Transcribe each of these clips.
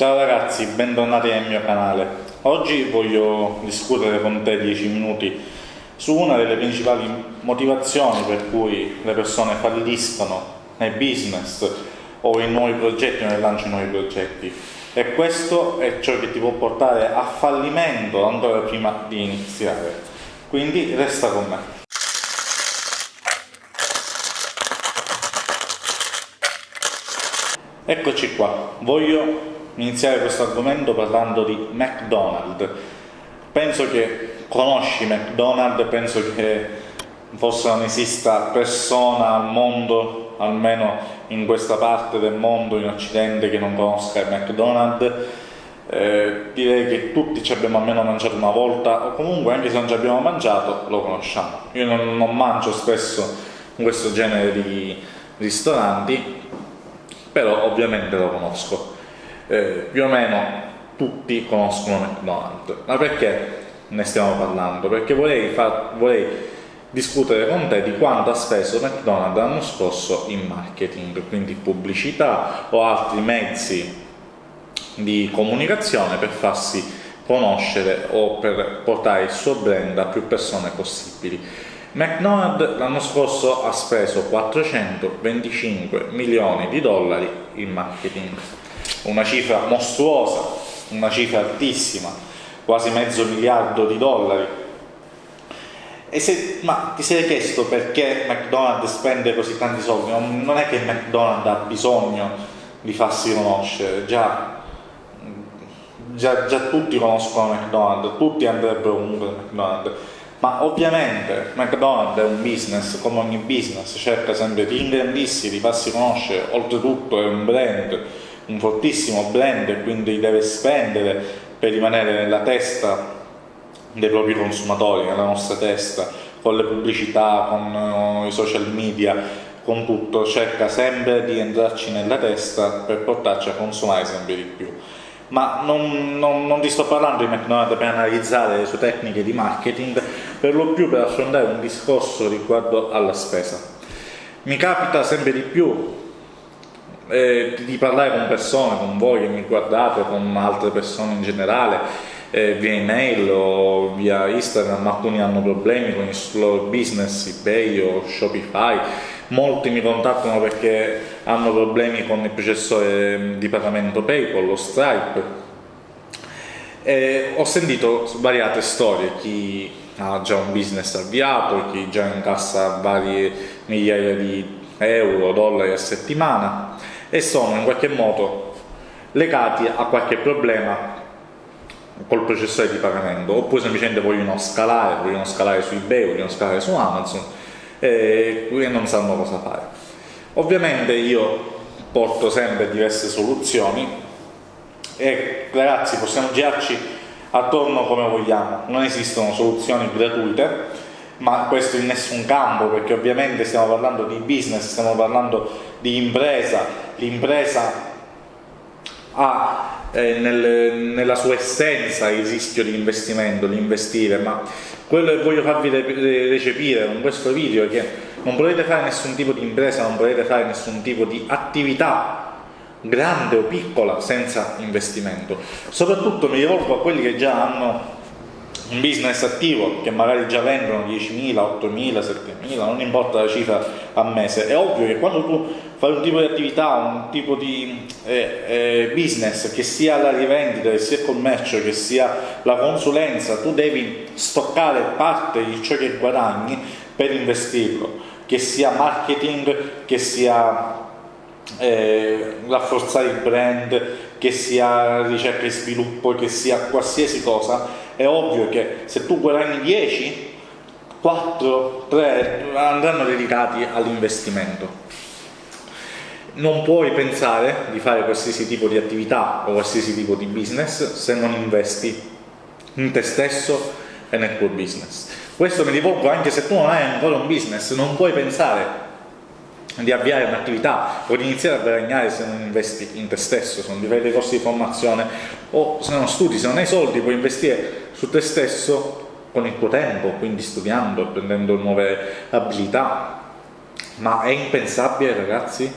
Ciao ragazzi, bentornati nel mio canale. Oggi voglio discutere con te 10 minuti su una delle principali motivazioni per cui le persone falliscono nei business o in nuovi progetti o nel lancio di nuovi progetti. E questo è ciò che ti può portare a fallimento ancora prima di iniziare. Quindi resta con me. Eccoci qua, voglio iniziare questo argomento parlando di McDonald's. Penso che conosci McDonald's, penso che forse non esista persona al mondo, almeno in questa parte del mondo, in Occidente, che non conosca McDonald's. Eh, direi che tutti ci abbiamo almeno mangiato una volta, o comunque anche se non ci abbiamo mangiato, lo conosciamo. Io non, non mangio spesso in questo genere di ristoranti, però ovviamente lo conosco eh, più o meno tutti conoscono McDonald's. Ma perché ne stiamo parlando? Perché vorrei, far, vorrei discutere con te di quanto ha speso McDonald's l'anno scorso in marketing, quindi pubblicità o altri mezzi di comunicazione per farsi conoscere o per portare il suo brand a più persone possibili. McDonald's l'anno scorso ha speso 425 milioni di dollari in marketing una cifra mostruosa, una cifra altissima, quasi mezzo miliardo di dollari. Se, ma ti sei chiesto perché McDonald's spende così tanti soldi? Non, non è che McDonald's ha bisogno di farsi conoscere, già, già, già tutti conoscono McDonald's, tutti andrebbero comunque a McDonald's, ma ovviamente McDonald's è un business, come ogni business, cerca sempre di ingrandirsi, di farsi conoscere, oltretutto è un brand, un fortissimo blend quindi deve spendere per rimanere nella testa dei propri consumatori, nella nostra testa, con le pubblicità, con uh, i social media, con tutto, cerca sempre di entrarci nella testa per portarci a consumare sempre di più. Ma non, non, non ti sto parlando di McDonald's per analizzare le sue tecniche di marketing, per lo più per affrontare un discorso riguardo alla spesa. Mi capita sempre di più eh, di parlare con persone, con voi che mi guardate, con altre persone in generale, eh, via email o via Instagram, alcuni hanno problemi con il loro business, eBay o Shopify, molti mi contattano perché hanno problemi con il processore di pagamento PayPal o Stripe. E ho sentito svariate storie, chi ha già un business avviato, chi già incassa varie migliaia di euro, dollari a settimana e sono in qualche modo legati a qualche problema col processore di pagamento oppure semplicemente vogliono scalare, vogliono scalare su eBay, vogliono scalare su Amazon e non sanno cosa fare. Ovviamente io porto sempre diverse soluzioni e ragazzi possiamo girarci attorno come vogliamo, non esistono soluzioni gratuite ma questo in nessun campo perché ovviamente stiamo parlando di business, stiamo parlando di impresa, l'impresa ha eh, nel, nella sua essenza il rischio di investimento, di investire, ma quello che voglio farvi recepire con questo video è che non potete fare nessun tipo di impresa, non potete fare nessun tipo di attività grande o piccola senza investimento. Soprattutto mi rivolgo a quelli che già hanno un business attivo che magari già vendono 10.000, 8.000, 7.000, non importa la cifra a mese, è ovvio che quando tu fai un tipo di attività, un tipo di eh, eh, business che sia la rivendita, che sia il commercio, che sia la consulenza, tu devi stoccare parte di ciò che guadagni per investirlo, che sia marketing, che sia eh, rafforzare il brand, che sia ricerca e sviluppo, che sia qualsiasi cosa, è ovvio che se tu guadagni 10, 4, 3 andranno dedicati all'investimento. Non puoi pensare di fare qualsiasi tipo di attività o qualsiasi tipo di business se non investi in te stesso e nel tuo business. Questo mi rivolgo anche se tu non hai ancora un business, non puoi pensare di avviare un'attività o di iniziare a guadagnare se non investi in te stesso, se non ti fai dei corsi di formazione o se non studi, se non hai soldi puoi investire su te stesso con il tuo tempo, quindi studiando, apprendendo nuove abilità, ma è impensabile ragazzi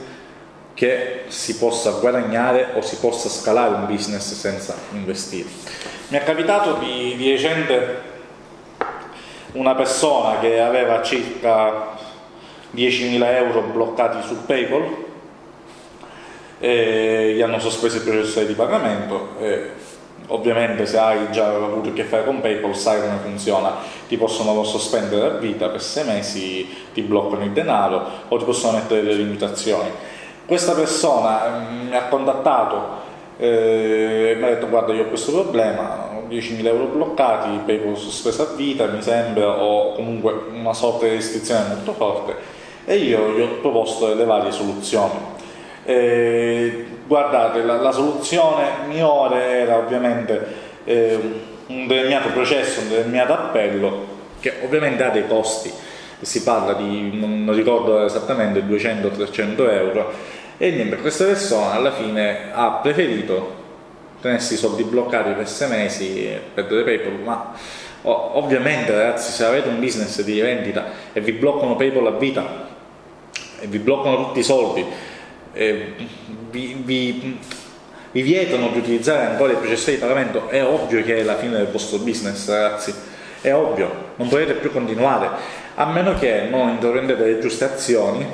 che si possa guadagnare o si possa scalare un business senza investire. Mi è capitato di, di recente una persona che aveva circa 10.000 euro bloccati su PayPal e gli hanno sospeso il processo di pagamento e ovviamente se hai già avuto a che fare con PayPal sai come funziona. Ti possono sospendere a vita per sei mesi ti bloccano il denaro o ti possono mettere delle limitazioni. Questa persona mm, mi ha contattato eh, mi ha detto guarda io ho questo problema ho 10.000 euro bloccati PayPal sospesa a vita mi sembra o comunque una sorta di restrizione molto forte e io gli ho proposto delle varie soluzioni. Eh, guardate, la, la, soluzione migliore era ovviamente eh, un determinato processo, un determinato appello, che ovviamente ha dei costi, si parla di, non ricordo esattamente, 200-300 euro, e niente, questa persona alla fine ha preferito tenersi i soldi bloccati per sei mesi e perdere PayPal, ma ovviamente ragazzi se avete un business di vendita e vi bloccano PayPal a vita vi bloccano tutti i soldi eh, vi, vi, vi, vietano di utilizzare ancora il processo di pagamento, è ovvio che è la fine del vostro business, ragazzi. È ovvio, non potete più continuare, a meno che non intraprendete le giuste azioni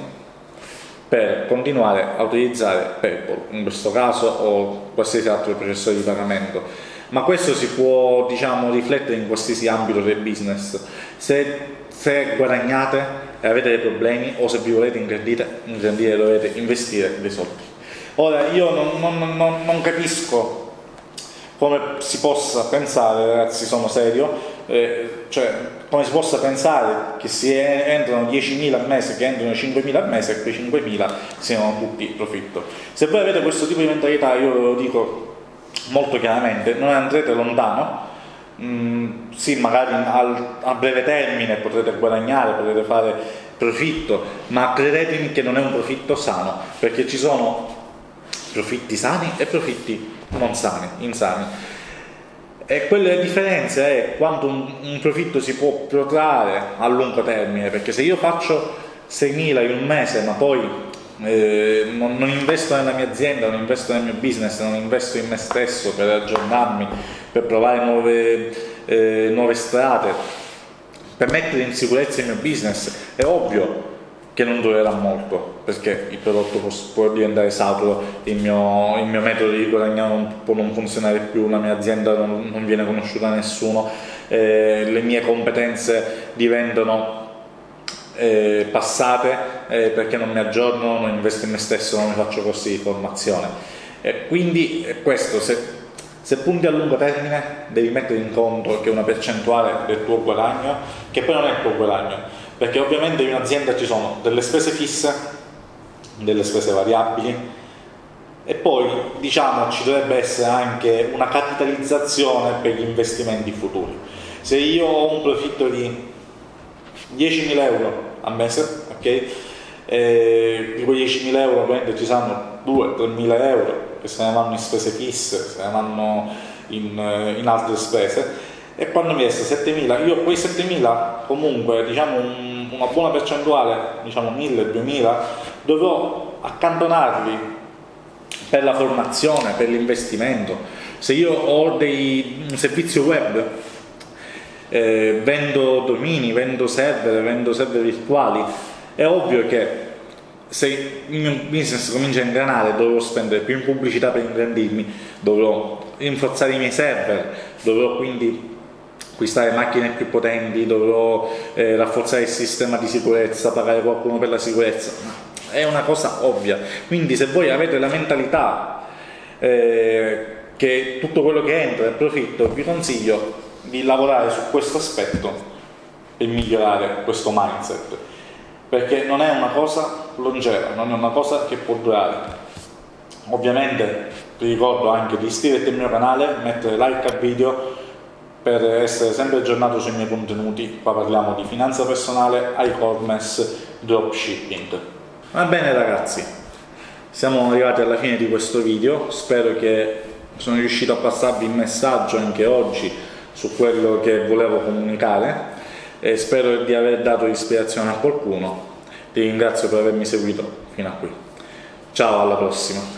per continuare a utilizzare PayPal, in questo caso o qualsiasi altro processo di pagamento. Ma questo si può diciamo, riflettere in qualsiasi ambito del business. Se, se guadagnate e avete dei problemi o se vi volete ingrandire, ingrandire dovete investire dei soldi. Ora io non, non, non, non capisco come si possa pensare, ragazzi sono serio, eh, cioè come si possa pensare che si entrano 10.000 al mese, che entrano 5.000 al mese e quei 5.000 siano tutti profitto. Se voi avete questo tipo di mentalità, io ve lo dico molto chiaramente, non andrete lontano, Mm, sì, magari al, a breve termine potrete guadagnare, potrete fare profitto, ma credetemi che non è un profitto sano, perché ci sono profitti sani e profitti non sani, insani. E quelle differenze è quando un, un profitto si può protrarre a lungo termine, perché se io faccio 6.000 in un mese, ma poi eh, non, non, investo nella mia azienda, non investo nel mio business, non investo in me stesso per aggiornarmi, per provare nuove, eh, nuove strade, per mettere in sicurezza il mio business, è ovvio che non durerà molto perché il prodotto può, può diventare saturo, il mio, il mio, metodo di guadagnare non, può non funzionare più, la mia azienda non, non viene conosciuta da nessuno, eh, le mie competenze diventano eh, passate eh, perché non mi aggiorno, non investo in me stesso, non mi faccio corsi di formazione. E quindi questo, se, se punti a lungo termine devi mettere in conto che una percentuale del tuo guadagno, che poi non è il tuo guadagno, perché ovviamente in un'azienda ci sono delle spese fisse, delle spese variabili, e poi diciamo ci dovrebbe essere anche una capitalizzazione per gli investimenti futuri. Se io ho un profitto di 10.000 euro a mese, ok? E di quei 10.000 euro ovviamente ci saranno 2-3.000 euro che se ne vanno in spese fisse, se ne vanno in, in altre spese e quando mi resta 7.000, io quei 7.000 comunque diciamo un, una buona percentuale, diciamo 1.000-2.000, dovrò accantonarli per la formazione, per l'investimento. Se io ho dei, un servizio web eh, vendo domini, vendo server, vendo server virtuali, è ovvio che se il mio business comincia a ingranare dovrò spendere più in pubblicità per ingrandirmi, dovrò rinforzare i miei server, dovrò quindi acquistare macchine più potenti, dovrò eh, rafforzare il sistema di sicurezza, pagare qualcuno per la sicurezza, è una cosa ovvia. Quindi se voi avete la mentalità eh, che tutto quello che entra è profitto, vi consiglio di lavorare su questo aspetto e migliorare questo mindset. Perché non è una cosa longeva, non è una cosa che può durare. Ovviamente ti ricordo anche di iscriverti al mio canale mettere like al video per essere sempre aggiornato sui miei contenuti. Qua parliamo di finanza personale, e-commerce, dropshipping. Va bene ragazzi. Siamo arrivati alla fine di questo video. Spero che sono riuscito a passarvi il messaggio anche oggi su quello che volevo comunicare e spero di aver dato ispirazione a qualcuno. Ti ringrazio per avermi seguito fino a qui. Ciao, alla prossima.